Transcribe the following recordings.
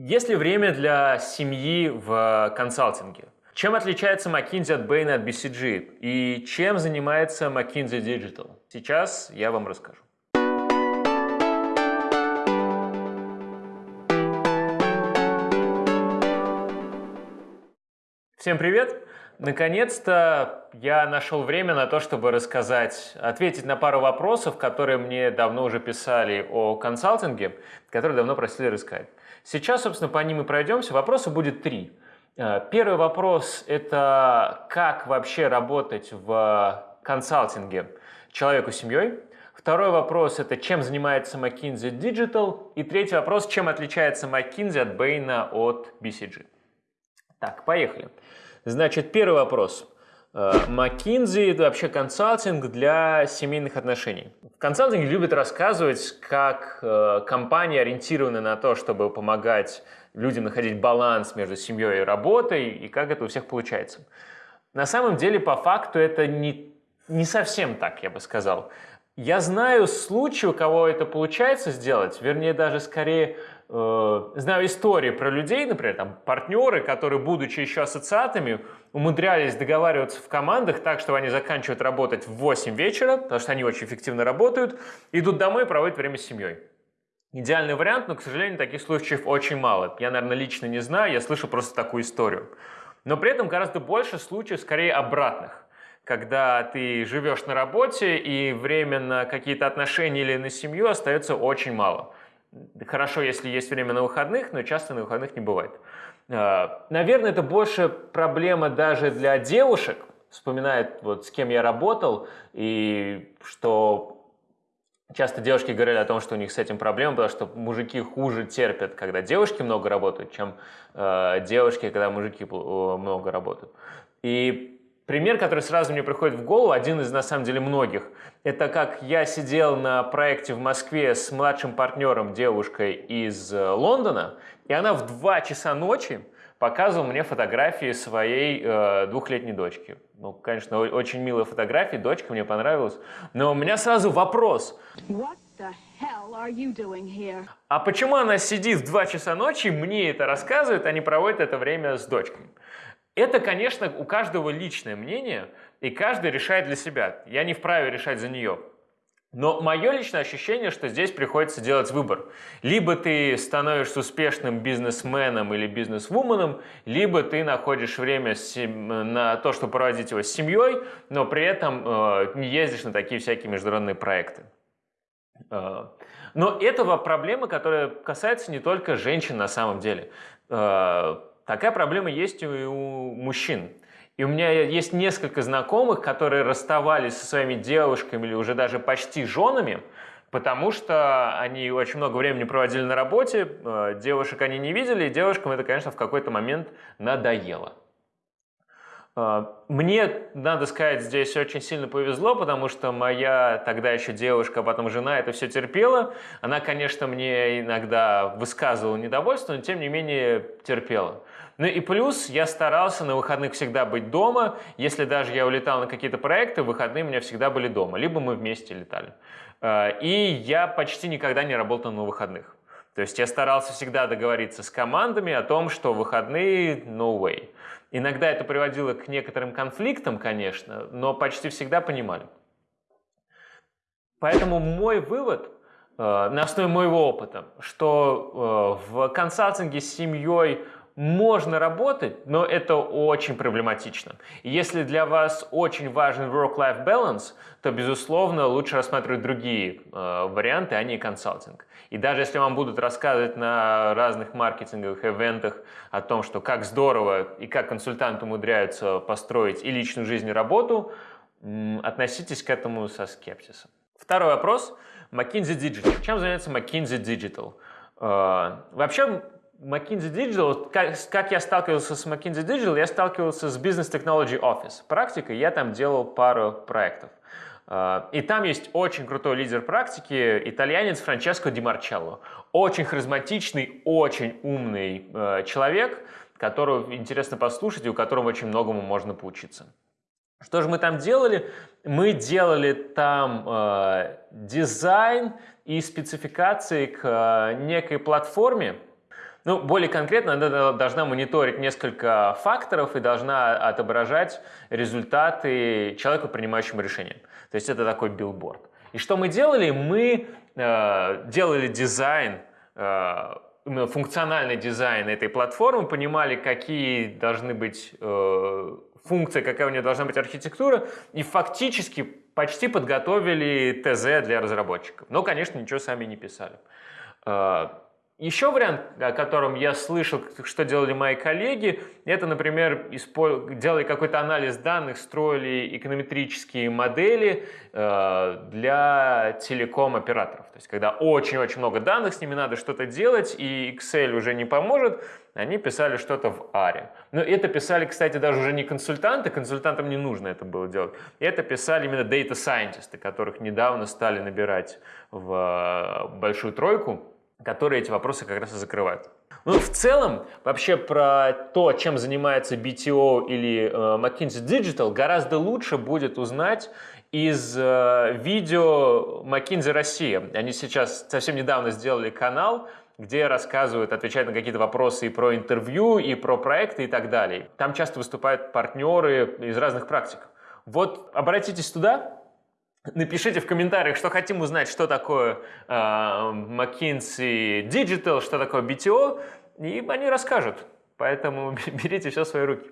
Есть ли время для семьи в консалтинге? Чем отличается McKinsey от Bain от BCG? И чем занимается McKinsey Digital? Сейчас я вам расскажу. Всем привет! Наконец-то я нашел время на то, чтобы рассказать, ответить на пару вопросов, которые мне давно уже писали о консалтинге, которые давно просили рассказать. Сейчас, собственно, по ним и пройдемся. Вопросов будет три. Э, первый вопрос – это как вообще работать в консалтинге человеку с семьей. Второй вопрос – это чем занимается McKinsey Digital. И третий вопрос – чем отличается McKinsey от Bain от BCG. Так, поехали. Значит, первый вопрос. Э, McKinsey – это вообще консалтинг для семейных отношений. В консалтинге любят рассказывать, как э, компания ориентирована на то, чтобы помогать людям находить баланс между семьей и работой, и как это у всех получается. На самом деле, по факту, это не, не совсем так, я бы сказал. Я знаю случаи, у кого это получается сделать, вернее, даже скорее Э, знаю истории про людей, например, там партнеры, которые, будучи еще ассоциатами, умудрялись договариваться в командах так, что они заканчивают работать в 8 вечера, потому что они очень эффективно работают, идут домой и проводят время с семьей. Идеальный вариант, но, к сожалению, таких случаев очень мало. Я, наверное, лично не знаю, я слышу просто такую историю. Но при этом гораздо больше случаев скорее обратных когда ты живешь на работе и время на какие-то отношения или на семью остается очень мало. Хорошо, если есть время на выходных, но часто на выходных не бывает. А, наверное, это больше проблема даже для девушек, вспоминает, вот с кем я работал, и что часто девушки говорили о том, что у них с этим проблема, потому что мужики хуже терпят, когда девушки много работают, чем э, девушки, когда мужики много работают. И Пример, который сразу мне приходит в голову, один из на самом деле многих, это как я сидел на проекте в Москве с младшим партнером, девушкой из э, Лондона, и она в 2 часа ночи показывала мне фотографии своей э, двухлетней дочки. Ну, конечно, очень милые фотографии, дочка мне понравилась. Но у меня сразу вопрос. А почему она сидит в 2 часа ночи, мне это рассказывает, а не проводит это время с дочкой? Это, конечно, у каждого личное мнение, и каждый решает для себя. Я не вправе решать за нее. Но мое личное ощущение, что здесь приходится делать выбор. Либо ты становишься успешным бизнесменом или бизнесвуменом, либо ты находишь время на то, чтобы проводить его с семьей, но при этом э, не ездишь на такие всякие международные проекты. Э, но это проблема, которая касается не только женщин на самом деле. Э, Такая проблема есть и у мужчин. И у меня есть несколько знакомых, которые расставались со своими девушками или уже даже почти женами, потому что они очень много времени проводили на работе, э, девушек они не видели, и девушкам это, конечно, в какой-то момент надоело. Э, мне, надо сказать, здесь очень сильно повезло, потому что моя тогда еще девушка, а потом жена это все терпела. Она, конечно, мне иногда высказывала недовольство, но тем не менее терпела. Ну и плюс я старался на выходных всегда быть дома. Если даже я улетал на какие-то проекты, выходные у меня всегда были дома. Либо мы вместе летали. Э, и я почти никогда не работал на выходных. То есть я старался всегда договориться с командами о том, что выходные no way. Иногда это приводило к некоторым конфликтам, конечно, но почти всегда понимали. Поэтому мой вывод э, на основе моего опыта, что э, в консалтинге с семьей можно работать, но это очень проблематично. Если для вас очень важен work-life balance, то, безусловно, лучше рассматривать другие э, варианты, а не консалтинг. И даже если вам будут рассказывать на разных маркетинговых ивентах о том, что как здорово и как консультанты умудряются построить и личную жизнь, и работу, относитесь к этому со скепсисом. Второй вопрос. McKinsey Digital. Чем занимается McKinsey Digital? Э, вообще, McKinsey Digital, как, как я сталкивался с McKinsey Digital, я сталкивался с Business Technology Office. Практикой я там делал пару проектов. А, и там есть очень крутой лидер практики, итальянец Франческо Ди Марчелло. Очень харизматичный, очень умный э, человек, которого интересно послушать и у которого очень многому можно поучиться. Что же мы там делали? Мы делали там э, дизайн и спецификации к э, некой платформе, Ну, более конкретно, она должна мониторить несколько факторов и должна отображать результаты человеку, принимающему решение. То есть это такой билборд. И что мы делали? Мы э, делали дизайн, э, функциональный дизайн этой платформы, понимали, какие должны быть э, функции, какая у нее должна быть архитектура, и фактически почти подготовили ТЗ для разработчиков. Но, конечно, ничего сами не писали. Э, еще вариант, о котором я слышал, что делали мои коллеги, это, например, делали какой-то анализ данных, строили эконометрические модели э, для телеком-операторов. То есть, когда очень-очень много данных, с ними надо что-то делать, и Excel уже не поможет, они писали что-то в ARE. Но это писали, кстати, даже уже не консультанты, консультантам не нужно это было делать. Это писали именно data scientists, которых недавно стали набирать в э, большую тройку которые эти вопросы как раз и закрывают. Ну, в целом, вообще про то, чем занимается BTO или э, McKinsey Digital, гораздо лучше будет узнать из э, видео McKinsey Россия. Они сейчас совсем недавно сделали канал, где рассказывают, отвечают на какие-то вопросы и про интервью, и про проекты и так далее. Там часто выступают партнеры из разных практик. Вот обратитесь туда, Напишите в комментариях, что хотим узнать, что такое э, McKinsey Digital, что такое BTO, и они расскажут. Поэтому берите все в свои руки.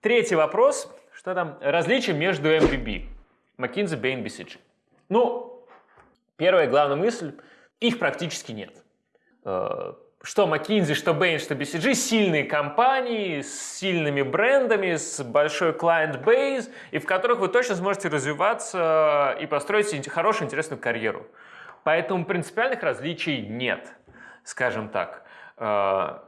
Третий вопрос. Что там? Различия между MBB. McKinsey, Bain, BCG. Ну, первая главная мысль. Их практически нет. Что McKinsey, что Bain, что BCG, сильные компании с сильными брендами, с большой client base, и в которых вы точно сможете развиваться и построить хорошую, интересную карьеру. Поэтому принципиальных различий нет, скажем так. Э,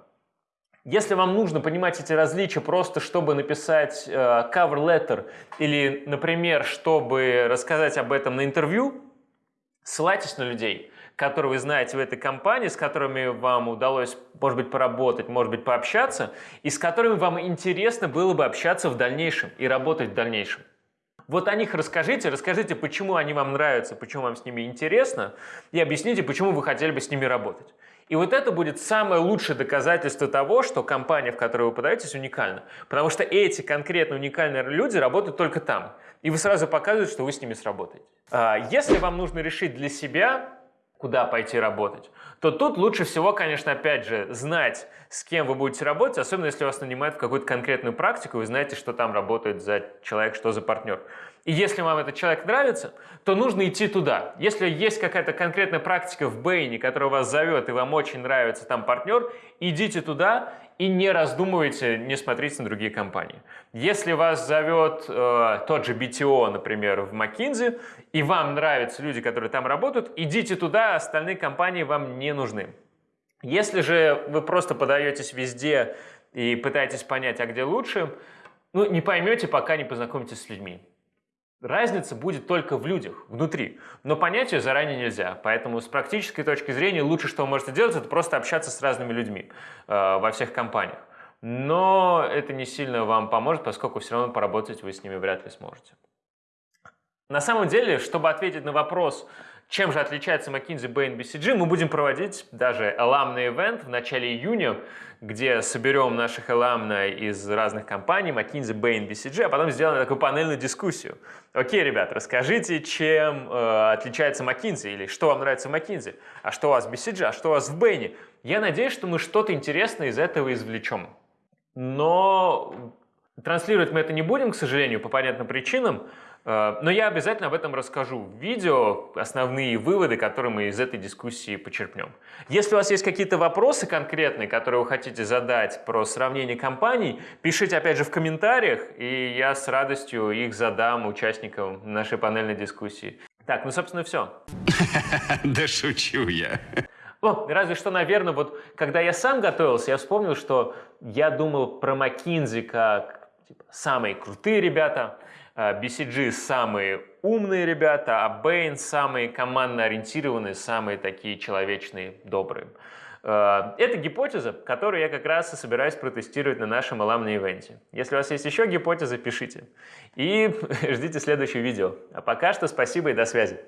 если вам нужно понимать эти различия просто, чтобы написать э, cover letter или, например, чтобы рассказать об этом на интервью, ссылайтесь на людей – которые вы знаете в этой компании, с которыми вам удалось, может быть, поработать, может быть, пообщаться, и с которыми вам интересно было бы общаться в дальнейшем и работать в дальнейшем. Вот о них расскажите, расскажите, почему они вам нравятся, почему вам с ними интересно, и объясните, почему вы хотели бы с ними работать. И вот это будет самое лучшее доказательство того, что компания, в которую вы подаетесь, уникальна. Потому что эти конкретно уникальные люди работают только там. И вы сразу показываете, что вы с ними сработаете. А, если вам нужно решить для себя, куда пойти работать, то тут лучше всего, конечно, опять же, знать, с кем вы будете работать, особенно если вас нанимают в какую-то конкретную практику, вы знаете, что там работает за человек, что за партнер. И если вам этот человек нравится, то нужно идти туда. Если есть какая-то конкретная практика в Бэйне, которая вас зовет, и вам очень нравится там партнер, идите туда и не раздумывайте, не смотрите на другие компании. Если вас зовет э, тот же BTO, например, в McKinsey, и вам нравятся люди, которые там работают, идите туда, остальные компании вам не нужны. Если же вы просто подаетесь везде и пытаетесь понять, а где лучше, ну, не поймете, пока не познакомитесь с людьми. Разница будет только в людях, внутри. Но понять ее заранее нельзя. Поэтому с практической точки зрения лучше, что вы можете делать, это просто общаться с разными людьми э, во всех компаниях. Но это не сильно вам поможет, поскольку все равно поработать вы с ними вряд ли сможете. На самом деле, чтобы ответить на вопрос, чем же отличается McKinsey, Bain, BCG, мы будем проводить даже alumni event в начале июня, где соберем наших alumni из разных компаний, McKinsey, Bain, BCG, а потом сделаем такую панельную дискуссию. Окей, ребят, расскажите, чем э, отличается McKinsey, или что вам нравится в McKinsey, а что у вас в BCG, а что у вас в Bain. Я надеюсь, что мы что-то интересное из этого извлечем. Но транслировать мы это не будем, к сожалению, по понятным причинам, но я обязательно об этом расскажу в видео, основные выводы, которые мы из этой дискуссии почерпнем. Если у вас есть какие-то вопросы конкретные, которые вы хотите задать про сравнение компаний, пишите опять же в комментариях, и я с радостью их задам участникам нашей панельной дискуссии. Так, ну собственно все. Да шучу я. О, разве что, наверное, вот когда я сам готовился, я вспомнил, что я думал про McKinsey как типа, самые крутые ребята, BCG самые умные ребята, а Bain самые командно ориентированные, самые такие человечные, добрые. Э, это гипотеза, которую я как раз и собираюсь протестировать на нашем аламном ивенте. Если у вас есть еще гипотезы, пишите. И ждите следующее видео. А пока что спасибо и до связи.